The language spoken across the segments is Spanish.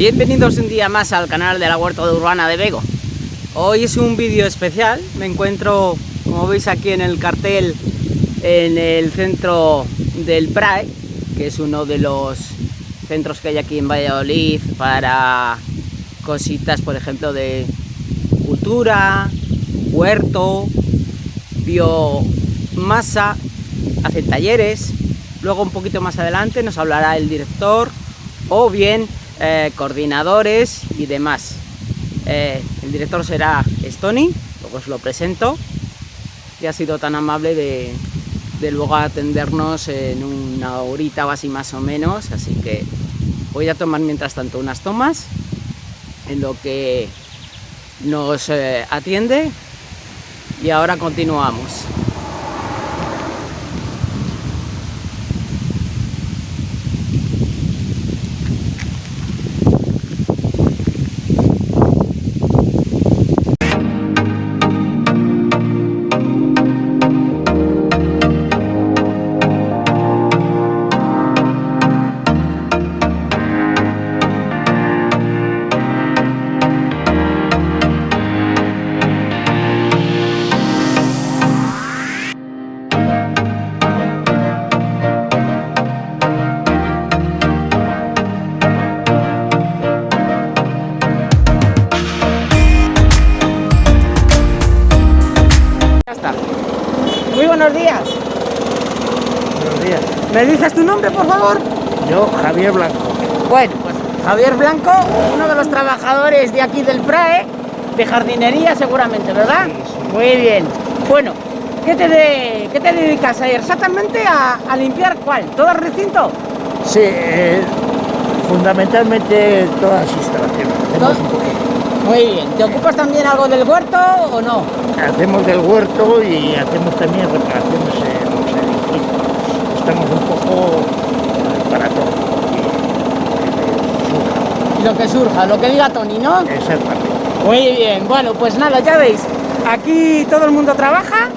Bienvenidos un día más al canal de la Huerta Urbana de Bego. Hoy es un vídeo especial, me encuentro, como veis aquí en el cartel, en el centro del PRAE, que es uno de los centros que hay aquí en Valladolid para cositas, por ejemplo, de cultura, huerto, biomasa, hacen talleres, luego un poquito más adelante nos hablará el director o bien eh, coordinadores y demás. Eh, el director será Stony, luego os lo presento, y ha sido tan amable de, de luego atendernos en una horita o así más o menos, así que voy a tomar mientras tanto unas tomas en lo que nos eh, atiende y ahora continuamos. Nombre, por favor? Yo, Javier Blanco. Bueno, pues Javier Blanco, uno de los trabajadores de aquí del PRAE, de jardinería seguramente, ¿verdad? Muy bien. Bueno, ¿qué te, de, qué te dedicas a ir? Exactamente a, limpiar cuál? ¿Todo el recinto? Sí, eh, fundamentalmente todas las instalaciones. Muy bien. ¿Te ocupas también algo del huerto o no? Hacemos del huerto y hacemos también reparaciones en los edificios. Estamos un poco para todo. Y lo que surja, lo que diga Tony, ¿no? Exactamente. Muy bien. Bueno, pues nada, ya veis. Aquí todo el mundo trabaja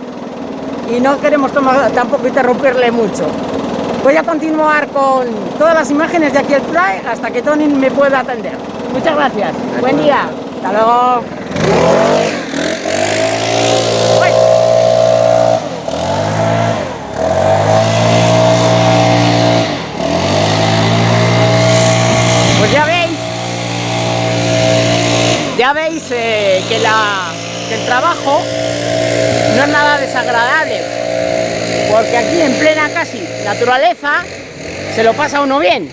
y no queremos tampoco interrumpirle mucho. Voy a continuar con todas las imágenes de aquí el fly hasta que Tony me pueda atender. Muchas gracias. Buen día. Hasta luego. Pues ya veis, ya veis eh, que, que el trabajo no es nada desagradable, porque aquí en plena casi naturaleza se lo pasa uno bien.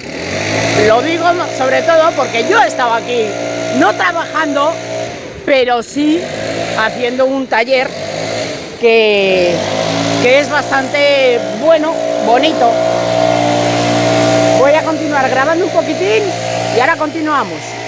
Lo digo sobre todo porque yo estaba aquí no trabajando, pero sí haciendo un taller que, que es bastante bueno, bonito. Voy a continuar grabando un poquitín y ahora continuamos.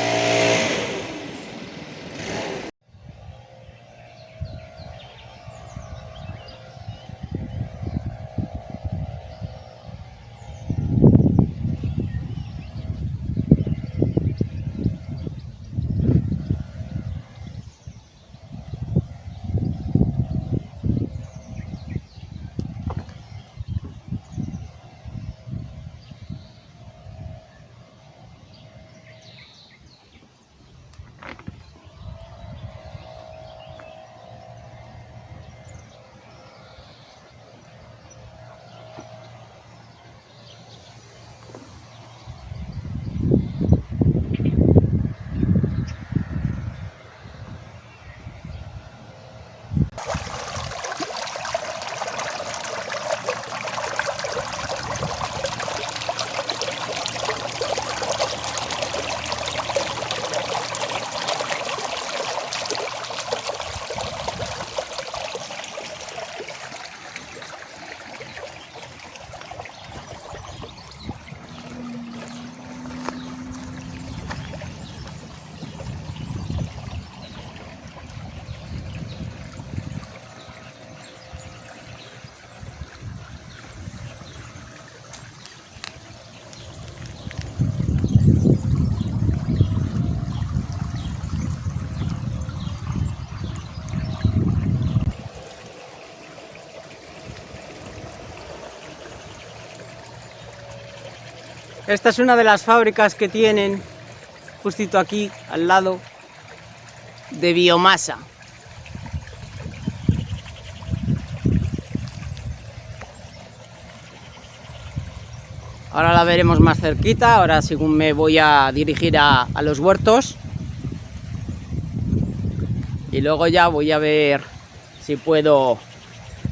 Esta es una de las fábricas que tienen justito aquí al lado de biomasa. Ahora la veremos más cerquita, ahora según me voy a dirigir a, a los huertos. Y luego ya voy a ver si puedo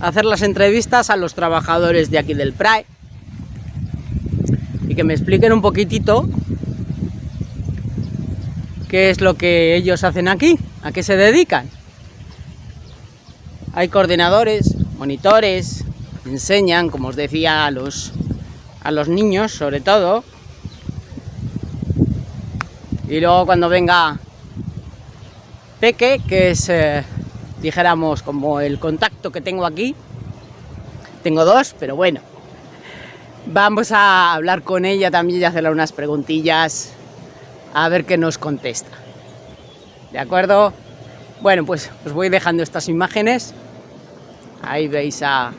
hacer las entrevistas a los trabajadores de aquí del PRAE y que me expliquen un poquitito qué es lo que ellos hacen aquí, a qué se dedican. Hay coordinadores, monitores, enseñan, como os decía, a los a los niños sobre todo. Y luego cuando venga Peque, que es, eh, dijéramos, como el contacto que tengo aquí, tengo dos, pero bueno, vamos a hablar con ella también y hacerle unas preguntillas a ver qué nos contesta. ¿De acuerdo? Bueno, pues os voy dejando estas imágenes. Ahí veis a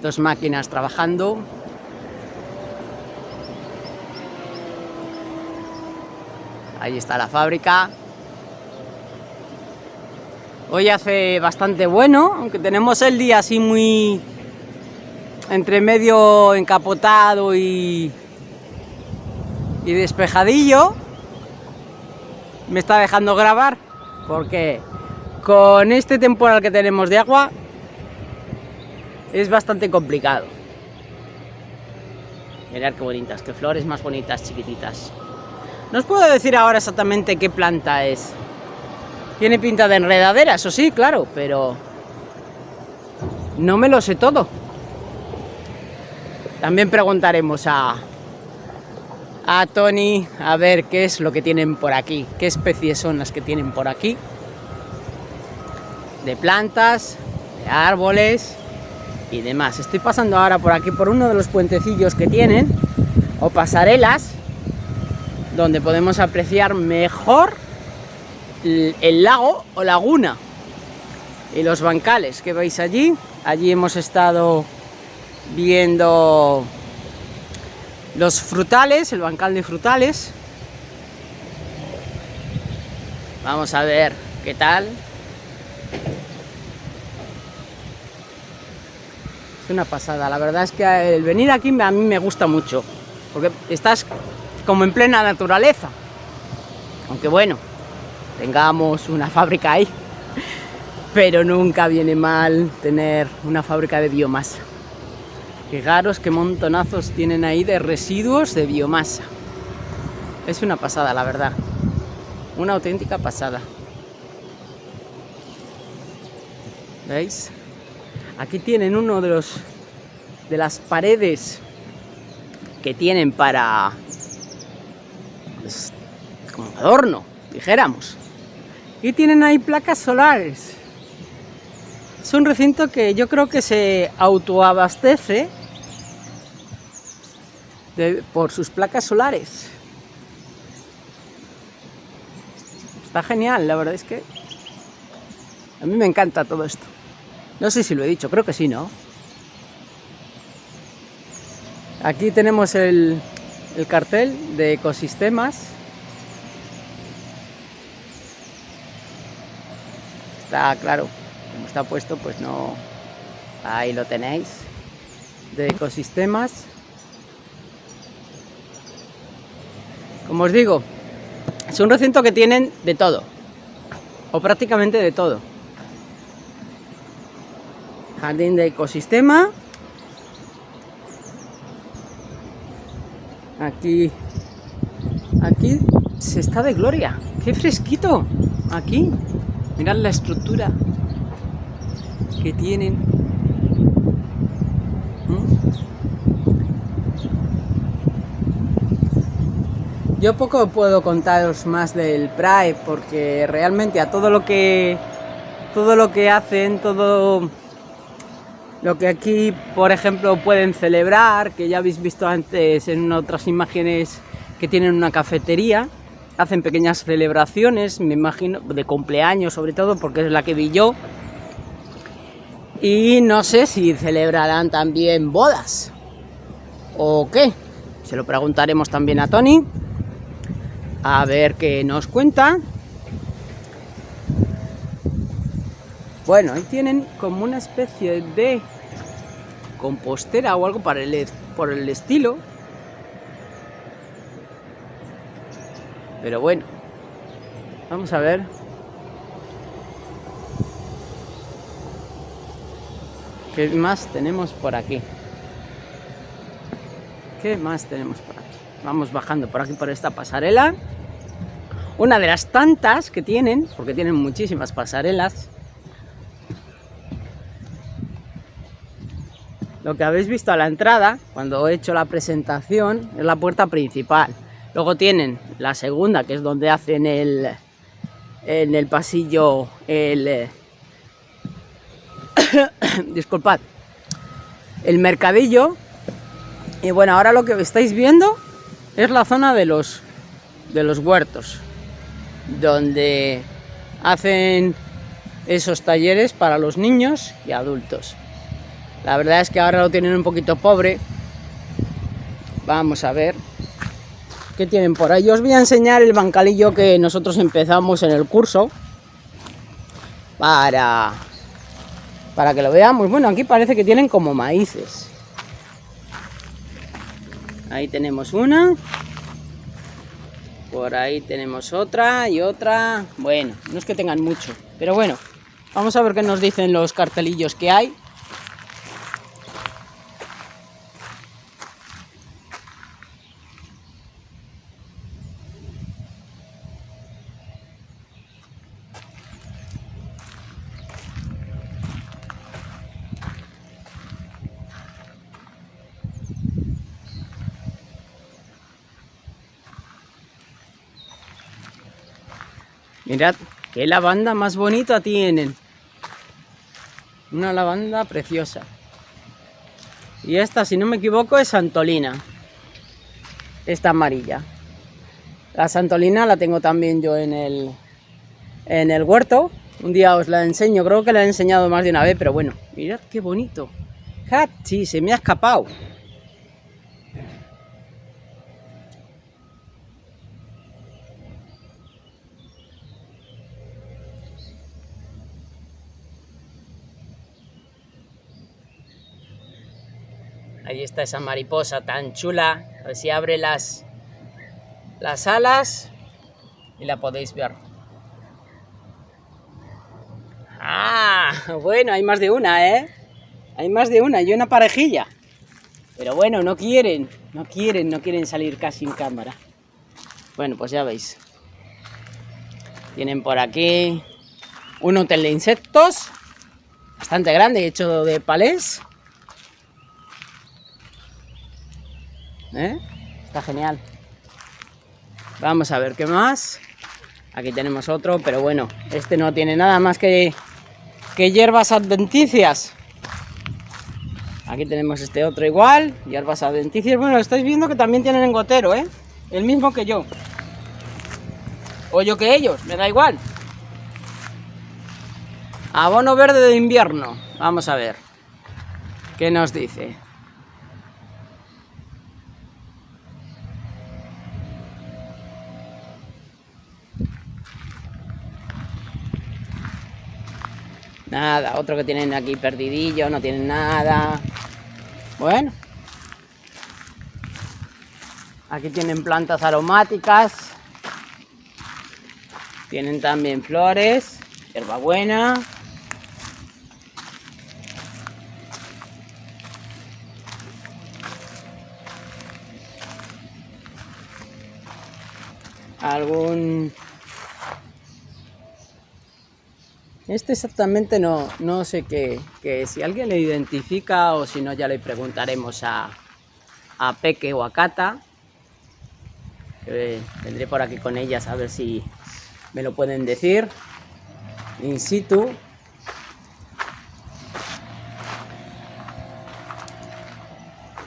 dos máquinas trabajando. Ahí está la fábrica. Hoy hace bastante bueno, aunque tenemos el día así muy entre medio encapotado y, y despejadillo. Me está dejando grabar porque con este temporal que tenemos de agua es bastante complicado. Mirad qué bonitas, qué flores más bonitas, chiquititas. No os puedo decir ahora exactamente qué planta es. Tiene pinta de enredadera, eso sí, claro, pero no me lo sé todo. También preguntaremos a, a Tony a ver qué es lo que tienen por aquí, qué especies son las que tienen por aquí. De plantas, de árboles y demás. Estoy pasando ahora por aquí por uno de los puentecillos que tienen, o pasarelas, donde podemos apreciar mejor el lago o laguna y los bancales que veis allí. Allí hemos estado viendo los frutales, el bancal de frutales. Vamos a ver qué tal. Es una pasada, la verdad es que el venir aquí a mí me gusta mucho, porque estás como en plena naturaleza. Aunque bueno, tengamos una fábrica ahí, pero nunca viene mal tener una fábrica de biomasa. Fijaros qué montonazos tienen ahí de residuos de biomasa. Es una pasada, la verdad. Una auténtica pasada. ¿Veis? Aquí tienen uno de los de las paredes que tienen para como adorno, dijéramos. Y tienen ahí placas solares. Es un recinto que yo creo que se autoabastece por sus placas solares. Está genial, la verdad es que a mí me encanta todo esto. No sé si lo he dicho, creo que sí, ¿no? Aquí tenemos el, el cartel de ecosistemas está claro como está puesto pues no ahí lo tenéis de ecosistemas como os digo es un recinto que tienen de todo o prácticamente de todo jardín de ecosistema Aquí, aquí se está de gloria. ¡Qué fresquito! Aquí, mirad la estructura que tienen. Yo poco puedo contaros más del PRAE porque realmente a todo lo que todo lo que hacen, todo lo que aquí, por ejemplo, pueden celebrar, que ya habéis visto antes en otras imágenes que tienen una cafetería, hacen pequeñas celebraciones, me imagino, de cumpleaños sobre todo, porque es la que vi yo. Y no sé si celebrarán también bodas o qué, se lo preguntaremos también a Tony. A ver qué nos cuenta. Bueno, ahí tienen como una especie de compostera o algo para el, por el estilo. Pero bueno, vamos a ver. ¿Qué más tenemos por aquí? ¿Qué más tenemos por aquí? Vamos bajando por aquí por esta pasarela. Una de las tantas que tienen, porque tienen muchísimas pasarelas. Lo que habéis visto a la entrada, cuando he hecho la presentación, es la puerta principal. Luego tienen la segunda, que es donde hacen el, en el pasillo el... Eh, disculpad. El mercadillo. Y bueno, ahora lo que estáis viendo es la zona de los, de los huertos. Donde hacen esos talleres para los niños y adultos. La verdad es que ahora lo tienen un poquito pobre. Vamos a ver qué tienen por ahí. Os voy a enseñar el bancalillo que nosotros empezamos en el curso. Para, para que lo veamos. Bueno, aquí parece que tienen como maíces. Ahí tenemos una. Por ahí tenemos otra y otra. Bueno, no es que tengan mucho. Pero bueno, vamos a ver qué nos dicen los cartelillos que hay. Mirad qué lavanda más bonita tienen. Una lavanda preciosa. Y esta, si no me equivoco, es Santolina. Esta amarilla. La Santolina la tengo también yo en el, en el huerto. Un día os la enseño, creo que la he enseñado más de una vez, pero bueno, mirad qué bonito. Sí, se me ha escapado. Ahí está esa mariposa tan chula. A ver si abre las, las alas y la podéis ver. Ah, bueno, hay más de una, ¿eh? Hay más de una y una parejilla. Pero bueno, no quieren, no quieren, no quieren salir casi en cámara. Bueno, pues ya veis. Tienen por aquí un hotel de insectos, bastante grande, hecho de palés. ¿Eh? Está genial. Vamos a ver qué más. Aquí tenemos otro, pero bueno, este no tiene nada más que, que hierbas adventicias. Aquí tenemos este otro igual, hierbas adventicias. Bueno, estáis viendo que también tienen engotero, ¿eh? El mismo que yo. O yo que ellos, me da igual. Abono verde de invierno. Vamos a ver. ¿Qué nos dice? Nada, otro que tienen aquí perdidillo, no tienen nada. Bueno. Aquí tienen plantas aromáticas. Tienen también flores, hierbabuena. Algún Este exactamente no, no sé qué, si alguien le identifica o si no ya le preguntaremos a, a Peque o a Cata. vendré por aquí con ellas a ver si me lo pueden decir in situ.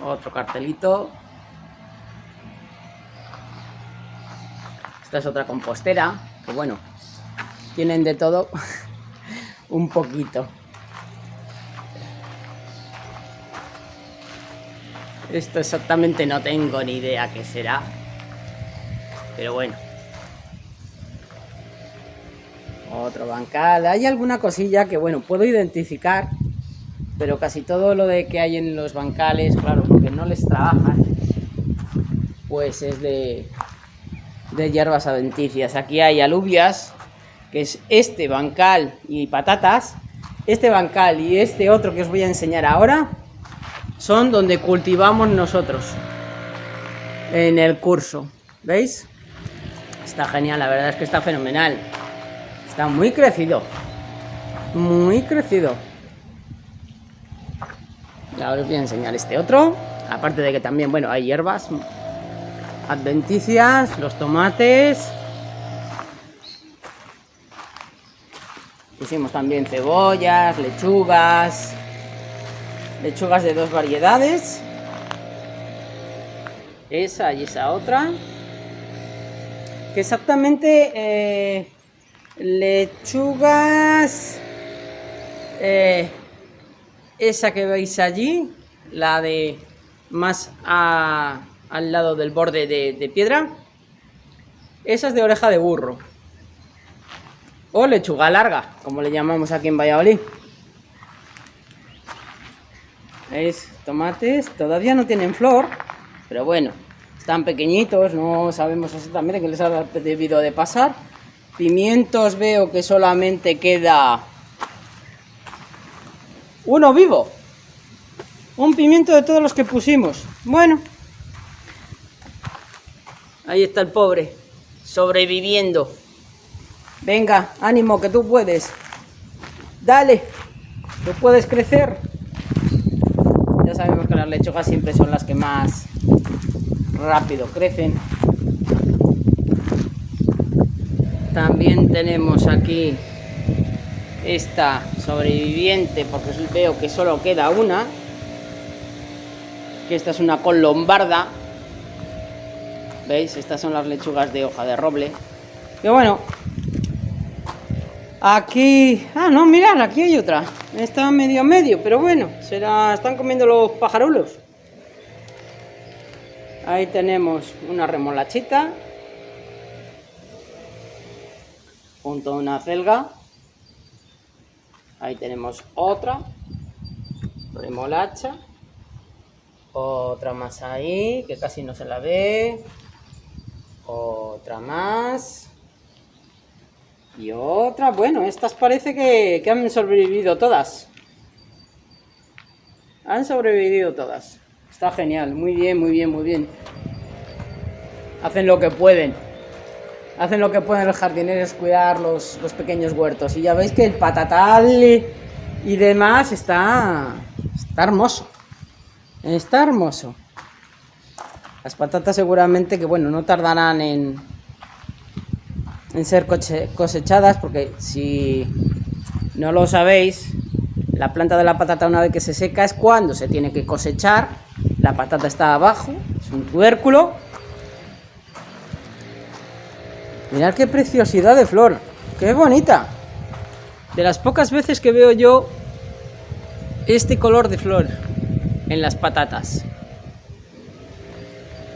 Otro cartelito. Esta es otra compostera, que bueno, tienen de todo. un poquito. Esto exactamente no tengo ni idea qué será. Pero bueno. Otro bancal. Hay alguna cosilla que, bueno, puedo identificar. Pero casi todo lo de que hay en los bancales, claro, porque no les trabajan, pues es de, de hierbas adventicias. Aquí hay alubias, que es este bancal y patatas. Este bancal y este otro que os voy a enseñar ahora son donde cultivamos nosotros en el curso. ¿Veis? Está genial, la verdad es que está fenomenal. Está muy crecido. Muy crecido. Y ahora os voy a enseñar este otro. Aparte de que también, bueno, hay hierbas adventicias, los tomates. Pusimos también cebollas, lechugas, lechugas de dos variedades. Esa y esa otra. Que exactamente eh, lechugas... Eh, esa que veis allí, la de más al lado del borde de, piedra, esa es de oreja de burro. O lechuga larga, como le llamamos aquí en Valladolid. ¿Veis? Tomates todavía no tienen flor, pero bueno, están pequeñitos, no sabemos exactamente qué les ha debido de pasar. Pimientos veo que solamente queda uno vivo. Un pimiento de todos los que pusimos. Bueno, Ahí está el pobre, sobreviviendo. Venga, ánimo, que tú puedes. Dale, tú puedes crecer. Ya sabemos que las lechugas siempre son las que más rápido crecen. También tenemos aquí esta sobreviviente, porque veo que solo queda una. Que esta es una col lombarda, ¿Veis? Estas son las lechugas de hoja de roble. Que bueno. Aquí... Ah, no, mirad, aquí hay otra. Está medio a medio, pero bueno. Se la están comiendo los pajarulos. Ahí tenemos una remolachita. Junto a una celga. Ahí tenemos otra. Remolacha. Otra más ahí, que casi no se la ve. Otra más. Y otra. Bueno, estas parece que, han sobrevivido todas. Han sobrevivido todas. Está genial. Muy bien, muy bien, muy bien. Hacen lo que pueden. Hacen lo que pueden los jardineros cuidar los, los pequeños huertos. Y ya veis que el patatal y demás está, está hermoso. Está hermoso. Las patatas seguramente que, bueno, no tardarán en, en ser cosechadas porque si no lo sabéis, la planta de la patata una vez que se seca es cuando se tiene que cosechar. La patata está abajo, es un tubérculo. Mirad qué preciosidad de flor, qué bonita. De las pocas veces que veo yo este color de flor en las patatas.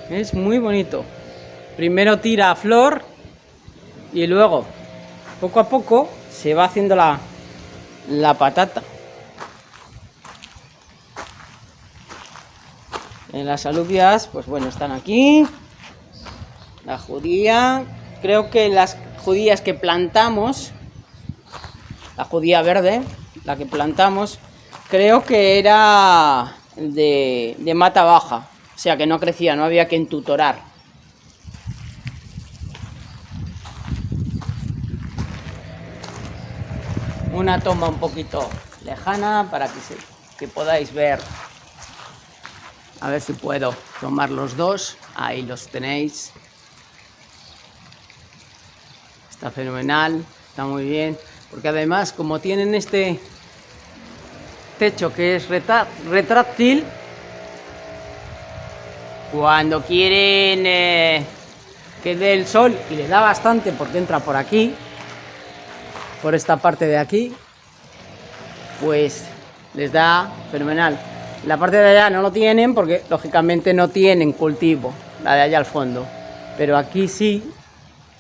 Es muy bonito. Primero tira a flor y luego, poco a poco, se va haciendo la, la patata. En las alubias, pues bueno, están aquí. La judía. Creo que las judías que plantamos, la judía verde, la que plantamos, creo que era de, de mata baja. O sea que no crecía, no había que entutorar. Una toma un poquito lejana para que, que podáis ver. A ver si puedo tomar los dos. Ahí los tenéis. Está fenomenal, está muy bien. Porque además, como tienen este techo que es retráctil, cuando quieren eh, que dé el sol, y le da bastante porque entra por aquí, por esta parte de aquí, pues les da fenomenal. La parte de allá no lo tienen porque lógicamente no tienen cultivo, la de allá al fondo. Pero aquí sí,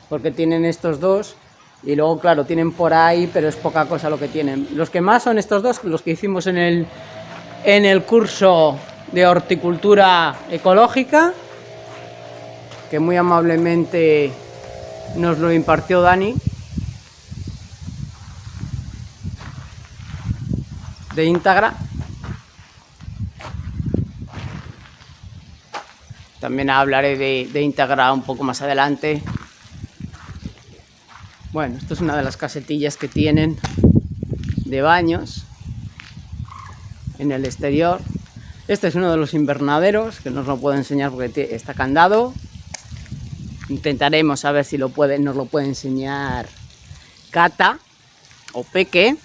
porque tienen estos dos Y luego, claro, tienen por ahí, pero es poca cosa lo que tienen. Los que más son estos dos, los que hicimos en el, en el curso de horticultura ecológica, que muy amablemente nos lo impartió Dani. De íntegra. También hablaré de, de íntegra un poco más adelante. Bueno, esto es una de las casetillas que tienen de baños en el exterior. Este es uno de los invernaderos, que no lo puedo enseñar porque está candado. Intentaremos a ver si lo puede, nos lo puede enseñar Cata o Peque.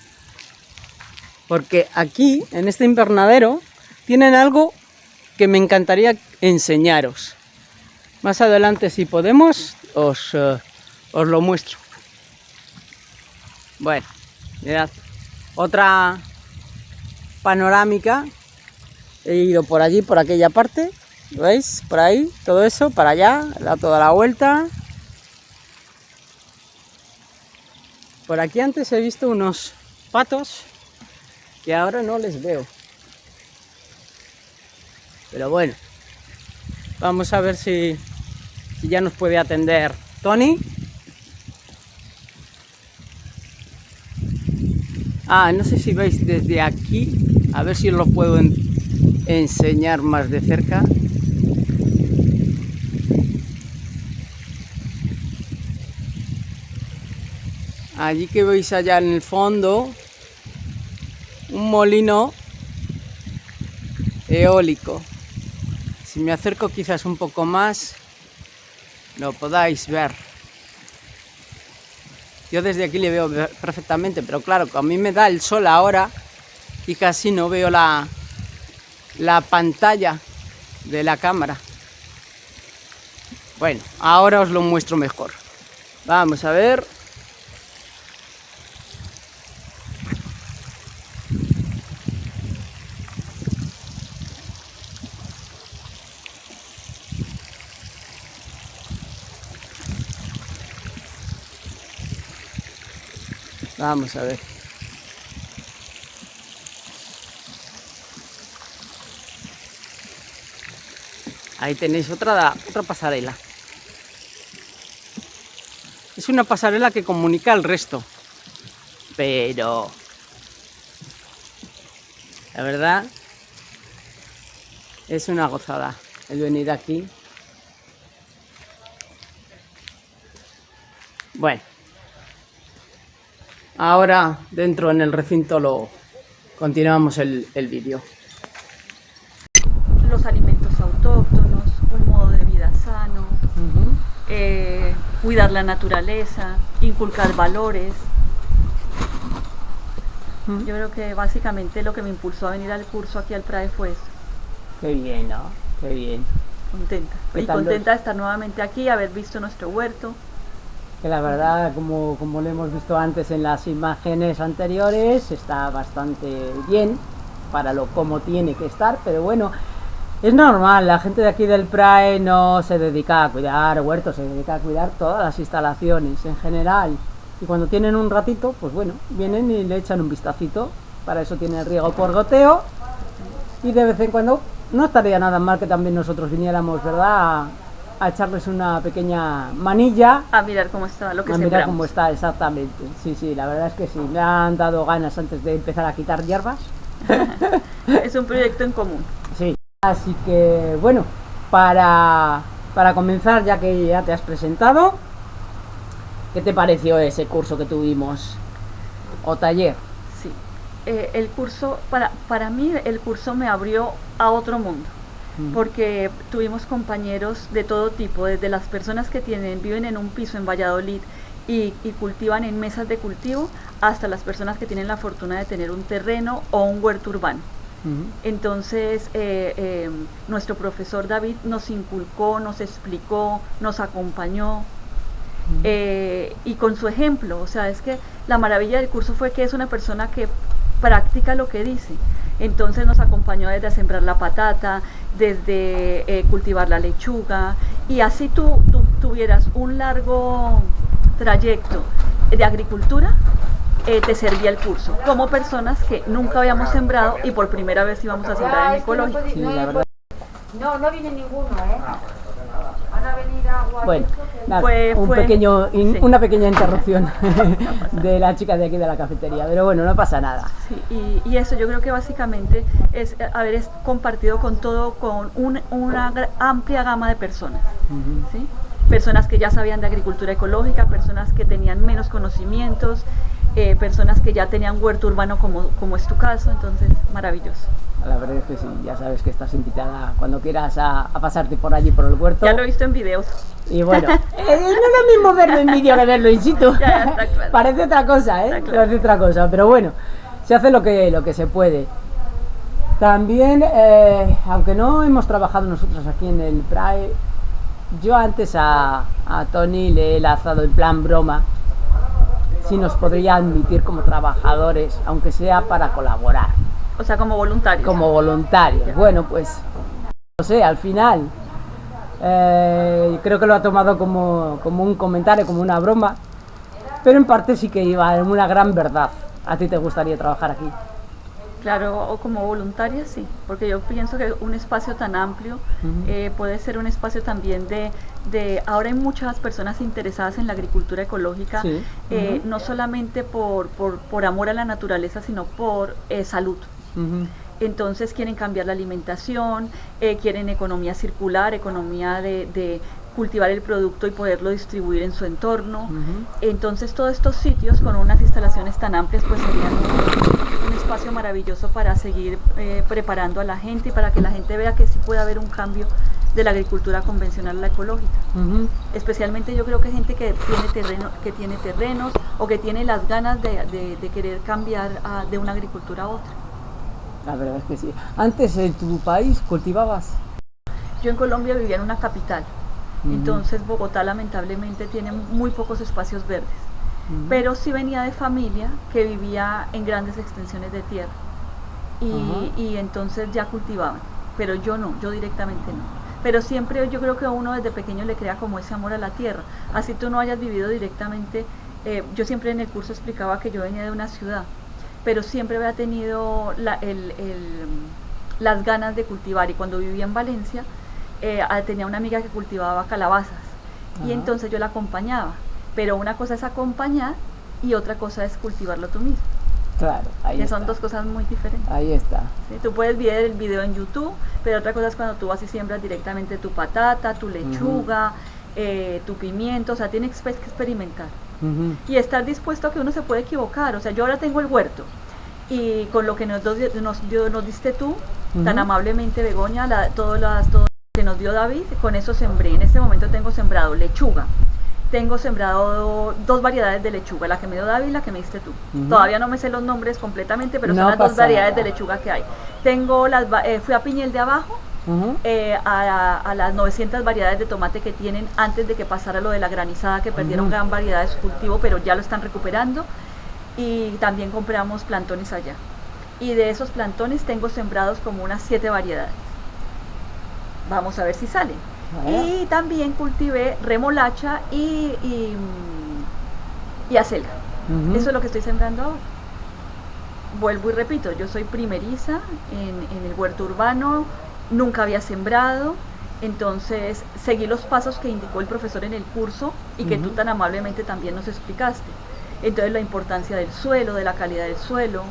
Porque aquí, en este invernadero, tienen algo que me encantaría enseñaros. Más adelante, si podemos, os, uh, os lo muestro. Bueno, mirad, otra panorámica. He ido por allí, por aquella parte, ¿veis? Por ahí, todo eso, para allá, da toda la vuelta. Por aquí antes he visto unos patos que ahora no les veo. Pero bueno, vamos a ver si, ya nos puede atender Tony. Ah, no sé si veis desde aquí, a ver si os lo puedo en enseñar más de cerca. Allí que veis allá en el fondo, un molino eólico. Si me acerco quizás un poco más, lo podáis ver. Yo desde aquí le veo perfectamente, pero claro, a mí me da el sol ahora y casi no veo la, la pantalla de la cámara. Bueno, ahora os lo muestro mejor. Vamos a ver. Vamos a ver. Ahí tenéis otra, otra pasarela. Es una pasarela que comunica al resto. Pero... La verdad... Es una gozada el venir aquí. Bueno. Ahora dentro en el recinto lo continuamos el, el vídeo. Los alimentos autóctonos, un modo de vida sano, uh -huh. eh, cuidar la naturaleza, inculcar valores. Uh -huh. Yo creo que básicamente lo que me impulsó a venir al curso aquí al PRAE fue eso. Qué bien, ¿no? Qué bien. Contenta. Y contenta de estar nuevamente aquí, haber visto nuestro huerto que la verdad, como, como lo hemos visto antes en las imágenes anteriores, está bastante bien para lo como tiene que estar, pero bueno, es normal, la gente de aquí del PRAE no se dedica a cuidar huertos, se dedica a cuidar todas las instalaciones en general. Y cuando tienen un ratito, pues bueno, vienen y le echan un vistacito, para eso tiene el riego por goteo, y de vez en cuando no estaría nada mal que también nosotros viniéramos, ¿verdad?, a echarles una pequeña manilla. A mirar cómo está, lo que A sembramos. mirar cómo está, exactamente. Sí, sí, la verdad es que sí. Me han dado ganas antes de empezar a quitar hierbas. es un proyecto en común. Sí. Así que, bueno, para, para comenzar, ya que ya te has presentado, ¿qué te pareció ese curso que tuvimos? O taller. Sí. Eh, el curso, para, para mí, el curso me abrió a otro mundo porque tuvimos compañeros de todo tipo, desde las personas que tienen, viven en un piso en Valladolid y, y, cultivan en mesas de cultivo, hasta las personas que tienen la fortuna de tener un terreno o un huerto urbano. Uh -huh. Entonces, eh, eh, nuestro profesor David nos inculcó, nos explicó, nos acompañó, uh -huh. eh, y con su ejemplo, o sea, es que la maravilla del curso fue que es una persona que practica lo que dice. Entonces nos acompañó desde sembrar la patata, desde eh, cultivar la lechuga y así tú, tú, tuvieras un largo trayecto de agricultura eh, te servía el curso, como personas que nunca habíamos sembrado y por primera vez íbamos a sembrar en ecológico. Sí, la verdad. No, no viene ninguno, ¿eh? Van a venir agua. Bueno, nada, Fue- un fue- pequeño, in- sí. una pequeña interrupción de la chica de aquí de la cafetería, pero bueno, no pasa nada. Sí, y, y eso yo creo que básicamente es eh, haber es- compartido con todo, con un- una amplia gama de personas. ¿sí? Personas que ya sabían de agricultura ecológica, personas que tenían menos conocimientos, eh, personas que ya tenían huerto urbano como, como es tu caso, entonces maravilloso. La verdad es que sí, ya sabes que estás invitada cuando quieras a, a pasarte por allí por el huerto. Ya lo he visto en videos. Y bueno, eh, no es lo mismo verlo en vídeo que verlo in situ. Ya, ya, está claro. Parece otra cosa, ¿eh? Está claro. Parece otra cosa, pero bueno, se hace lo que, lo que se puede. También, eh, aunque no hemos trabajado nosotros aquí en el PRAE, yo antes a, a Tony le he lanzado el plan broma, si nos podría admitir como trabajadores, aunque sea para colaborar O sea, como voluntarios. como voluntarios. Ya. Bueno, pues no sé, al final eh, creo que lo ha tomado como, como un comentario, como una broma, pero en parte sí que iba en una gran verdad. ¿A ti te gustaría trabajar aquí? Claro, o como voluntaria sí, porque yo pienso que un espacio tan amplio eh, puede ser un espacio también de, de, ahora hay muchas personas interesadas en la agricultura ecológica, Sí. eh, no solamente por, por, por amor a la naturaleza, sino por eh, salud. Entonces quieren cambiar la alimentación, eh, quieren economía circular, economía de, de cultivar el producto y poderlo distribuir en su entorno. Entonces todos estos sitios con unas instalaciones tan amplias pues serían un, un espacio maravilloso para seguir eh, preparando a la gente y para que la gente vea que sí puede haber un cambio de la agricultura convencional a la ecológica. Especialmente yo creo que gente que tiene, terreno, que tiene terrenos o que tiene las ganas de, de- de querer cambiar a- de una agricultura a otra. La verdad es que sí. Antes en tu país cultivabas. Yo en Colombia vivía en una capital, entonces Bogotá lamentablemente tiene muy pocos espacios verdes. Pero sí venía de familia que vivía en grandes extensiones de tierra y, y entonces ya cultivaban, pero yo no, yo directamente no. Pero siempre yo creo que uno desde pequeño le crea como ese amor a la tierra, así tú no hayas vivido directamente, eh, yo siempre en el curso explicaba que yo venía de una ciudad, pero siempre había tenido la- el- el- las ganas de cultivar y cuando vivía en Valencia eh, ah, tenía una amiga que cultivaba calabazas y entonces yo la acompañaba, pero una cosa es acompañar y otra cosa es cultivarlo tú mismo, Claro, ahí que está. son dos cosas muy diferentes. Ahí está. ¿sí? Tú puedes ver el video en YouTube, pero otra cosa es cuando tú vas y siembras directamente tu patata, tu lechuga, eh, tu pimiento, o sea, tienes que experimentar Ujú. y estar dispuesto a que uno se puede equivocar. O sea, yo ahora tengo el huerto y con lo que nos, nos, dio- nos diste tú, tan Ujú. amablemente Begoña, la, todo, las, todo lo que nos dio David, con eso sembré. En este momento tengo sembrado lechuga. Tengo sembrado dos variedades de lechuga, la que me dio David y la que me diste tú. Ujú. Todavía no me sé los nombres completamente, pero No son las dos variedades de lechuga que hay. Tengo las, eh, fui a Piñel de Abajo, Eh, a, a las 900 variedades de tomate que tienen antes de que pasara lo de la granizada, que perdieron Ujú. gran variedad de su cultivo, pero ya lo están recuperando. Y también compramos plantones allá. Y de esos plantones tengo sembrados como unas 7 variedades. Vamos a ver si salen. Bueno. Y también cultivé remolacha y, y, y acelga. Eso es lo que estoy sembrando ahora. Vuelvo y repito, yo soy primeriza en, en el huerto urbano, nunca había sembrado, entonces seguí los pasos que indicó el profesor en el curso y que tú tan amablemente también nos explicaste. Entonces la importancia del suelo, de la calidad del suelo,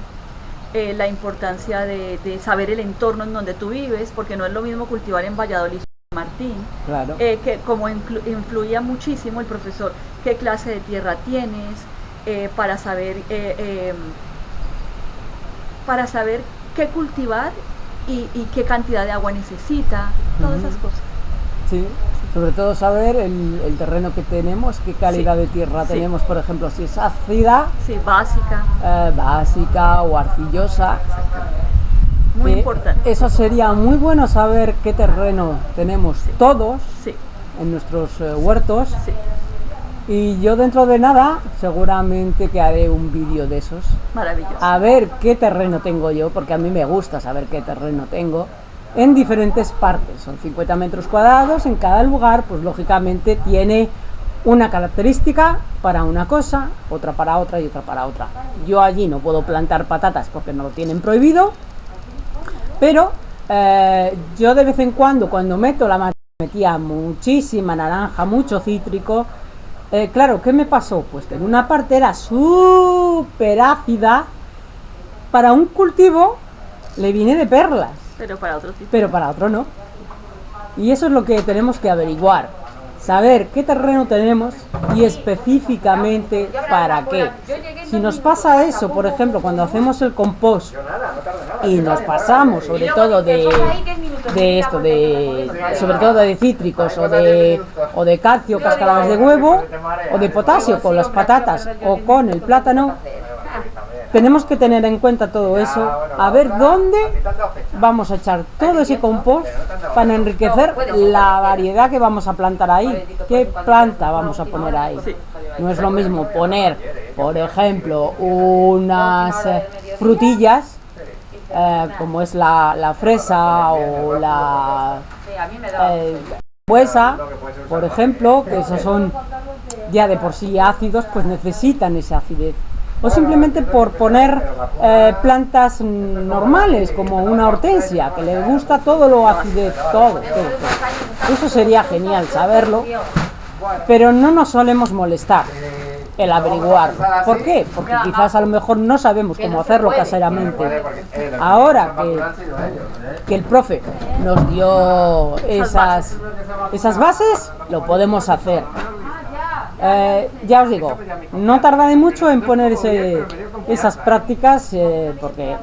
eh, la importancia de, de saber el entorno en donde tú vives, porque no es lo mismo cultivar en Valladolid que en Martín, Claro. eh, que como influ- influía muchísimo el profesor, qué clase de tierra tienes, eh, para saber eh, eh, para saber qué cultivar y, y qué cantidad de agua necesita, todas esas cosas. Sí, sobre todo saber el, el terreno que tenemos, qué calidad Sí, de tierra sí. tenemos, por ejemplo, si es ácida, Sí, básica, eh, básica o arcillosa. muy importante. Eso sería muy bueno saber qué terreno tenemos todos en nuestros eh, huertos. Y yo dentro de nada seguramente que haré un vídeo de esos. maravilloso. A ver qué terreno tengo yo, porque a mí me gusta saber qué terreno tengo. En diferentes partes, son 50 metros cuadrados, en cada lugar pues lógicamente tiene una característica para una cosa, otra para otra y otra para otra. Yo allí no puedo plantar patatas porque no lo tienen prohibido, pero eh, yo de vez en cuando, cuando meto la metía muchísima naranja, mucho cítrico. Eh, claro, ¿qué me pasó? Pues que en una parte era súper ácida. Para un cultivo le viene de perlas. Pero para otro tipo. Pero para otro no. Y eso es lo que tenemos que averiguar saber qué terreno tenemos y específicamente para qué. Si nos pasa eso, por ejemplo, cuando hacemos el compost y nos pasamos sobre todo de, de esto, de sobre todo de cítricos o de, o de calcio, cascaradas de huevo o de potasio con las patatas o con el plátano, tenemos que tener en cuenta todo eso, a ver dónde vamos a echar todo ese compost para enriquecer la variedad que vamos a plantar ahí, qué planta vamos a poner ahí. No es lo mismo poner, por ejemplo, unas frutillas eh, como es la, fresa o la eh, huesa, por ejemplo, que esos son ya de por sí ácidos, pues necesitan esa acidez. O simplemente por poner eh, plantas normales como una hortensia que le gusta todo lo acidez, todo, todo, Eso sería genial saberlo, pero no nos solemos molestar el averiguar. ¿Por qué? Porque quizás a lo mejor no sabemos cómo hacerlo caseramente. Ahora que, que el profe nos dio esas, esas bases, lo podemos hacer. Eh, ya os digo, no tardaré mucho en poner esas prácticas eh, porque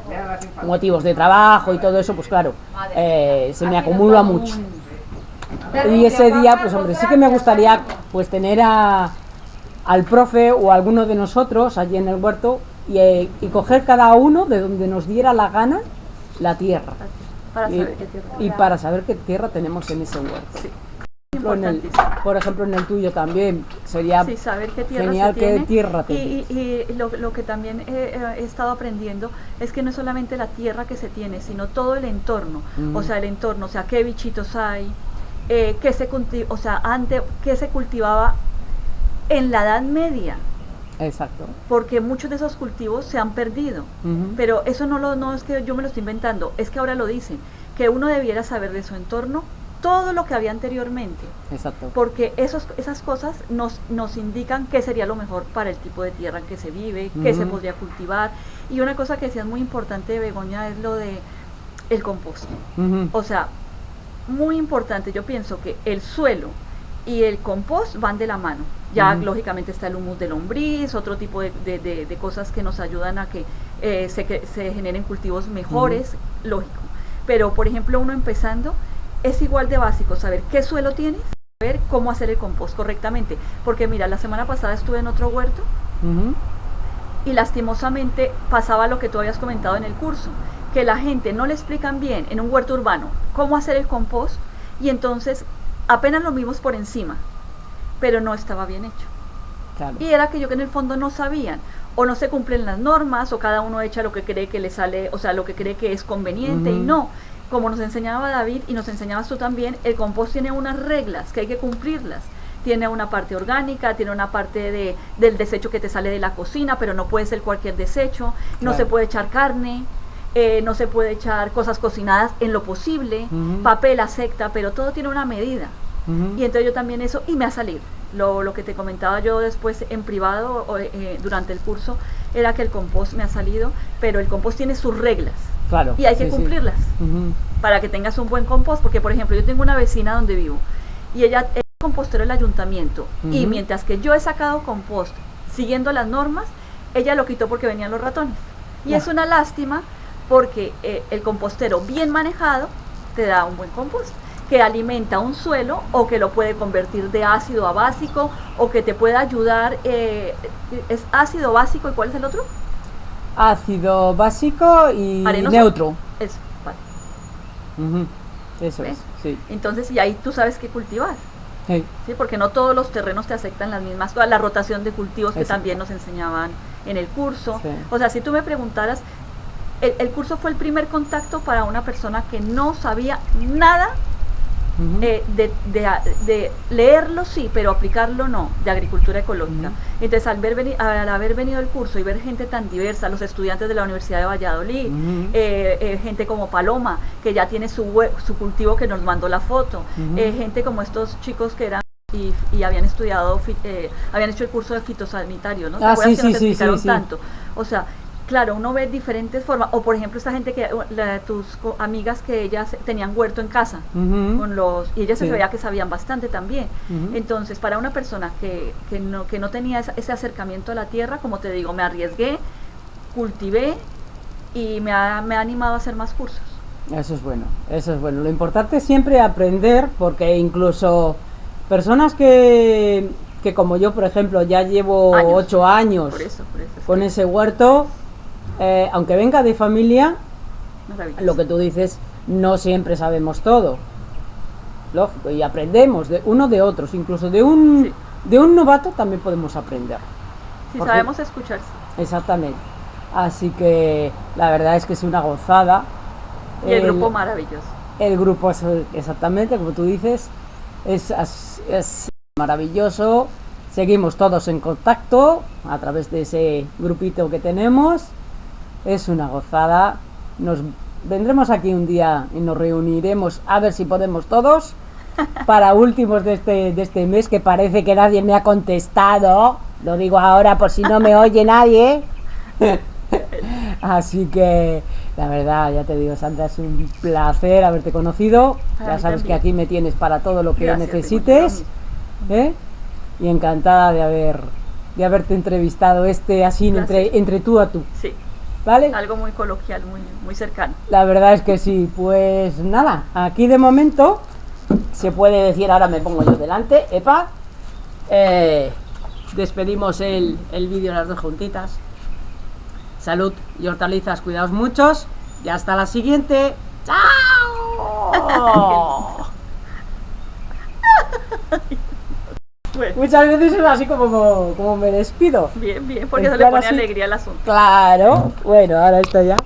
motivos de trabajo y todo eso, pues claro, eh, se me acumula mucho. Y ese día, pues hombre, sí que me gustaría pues tener a, al profe o a alguno de nosotros allí en el huerto y, coger cada uno de donde nos diera la gana la tierra. y, para saber qué tierra tenemos en ese huerto. Por ejemplo, en el tuyo también. Sería saber qué tierra genial qué tierra Y, y lo, lo, que también he, estado aprendiendo es que no es solamente la tierra que se tiene, sino todo el entorno. O sea, el entorno, o sea, qué bichitos hay, eh, qué se o sea, antes, qué se cultivaba en la Edad Media. Exacto. Porque muchos de esos cultivos se han perdido. Pero eso no, lo, no es que yo me lo estoy inventando, es que ahora lo dicen, que uno debiera saber de su entorno todo lo que había anteriormente. Exacto. Porque esos, esas cosas nos, nos indican qué sería lo mejor para el tipo de tierra en que se vive, qué se podría cultivar. Y una cosa que decía es muy importante de Begoña es lo de el compost. O sea, muy importante, yo pienso que el suelo y el compost van de la mano. Ya lógicamente está el humus de lombriz, otro tipo de, de, cosas que nos ayudan a que, eh, se, que se generen cultivos mejores, lógico. Pero por ejemplo uno empezando, es igual de básico saber qué suelo tienes, saber cómo hacer el compost correctamente. Porque mira, la semana pasada estuve en otro huerto y lastimosamente pasaba lo que tú habías comentado en el curso, que la gente no le explican bien en un huerto urbano cómo hacer el compost y entonces apenas lo vimos por encima, pero no estaba bien hecho. Y era que yo que en el fondo no sabían, o no se cumplen las normas, o cada uno echa lo que cree que le sale, o sea, lo que cree que es conveniente, y no. Como nos enseñaba David y nos enseñabas tú también, el compost tiene unas reglas que hay que cumplirlas. Tiene una parte orgánica, tiene una parte de, del desecho que te sale de la cocina, pero no puede ser cualquier desecho, no se puede echar carne, eh, no se puede echar cosas cocinadas en lo posible, papel acepta, pero todo tiene una medida. Y entonces yo también eso, y me ha salido. Lo, lo que te comentaba yo después en privado eh, durante el curso era que el compost me ha salido, pero el compost tiene sus reglas. Y hay que cumplirlas. Para que tengas un buen compost, porque por ejemplo yo tengo una vecina donde vivo y ella es compostero del ayuntamiento y mientras que yo he sacado compost siguiendo las normas, ella lo quitó porque venían los ratones. Y es una lástima porque eh, el compostero bien manejado te da un buen compost que alimenta un suelo o que lo puede convertir de ácido a básico o que te puede ayudar, eh, es ácido básico y cuál es el otro? ácido básico y neutro. Eso, vale. Eso es, sí. Entonces, y ahí tú sabes qué cultivar. Sí. Porque no todos los terrenos te aceptan las mismas, toda la rotación de cultivos que también nos enseñaban en el curso. O sea, si tú me preguntaras, el, curso fue el primer contacto para una persona que no sabía nada Eh, de, de, de leerlo sí, pero aplicarlo no, de agricultura ecológica. Entonces, al, ver al haber venido el curso y ver gente tan diversa, los estudiantes de la Universidad de Valladolid, eh, eh, gente como Paloma, que ya tiene su, su cultivo que nos mandó la foto, eh, gente como estos chicos que eran y, y habían estudiado, eh, habían hecho el curso de fitosanitario, ¿no? ¿Te Ah, sí, sí, sí. tanto? O sea, claro, uno ve diferentes formas, o por ejemplo esta gente que, la- tus co- amigas que ellas tenían huerto en casa, con los y ellas Sí. se veía que sabían bastante también. Entonces, para una persona que, que no, que no tenía esa- ese acercamiento a la tierra, como te digo, me arriesgué, cultivé y me ha, me ha animado a hacer más cursos. Eso es bueno, eso es bueno. Lo importante es siempre aprender, porque incluso personas que, que como yo, por ejemplo, ya llevo Años. ocho años Por eso, por eso. es con ese huerto, eh, aunque venga de familia, lo que tú dices, no siempre sabemos todo. Lógico, y aprendemos de uno de otros, incluso de un, Sí. de un novato también podemos aprender. si porque- sabemos escuchar, sí. Exactamente. Así que la verdad es que es una gozada. Y el grupo maravilloso. El grupo es exactamente como tú dices, es maravilloso. Seguimos todos en contacto a través de ese grupito que tenemos. Es una gozada. Nos vendremos aquí un día y nos reuniremos a ver si podemos todos para últimos de este, de este mes que parece que nadie me ha contestado. Lo digo ahora por si no me oye nadie. Así que la verdad, ya te digo, Sandra, es un placer haberte conocido. Para Ya sabes que aquí me tienes para todo lo que Gracias, necesites. ¿eh? Y encantada de haber de haberte entrevistado este así entre, entre tú a tú. Sí, ¿Vale? algo muy coloquial, muy, muy cercano. La verdad es que sí, pues nada, aquí de momento se puede decir, ahora me pongo yo delante, epa, eh, despedimos el, el vídeo las dos juntitas. Salud y hortalizas, cuidaos muchos y hasta la siguiente. ¡Chao! Bueno, Muchas veces es así como, como me despido. bien, bien, porque eso le pone así. alegría al asunto. Claro, bueno, ahora está ya.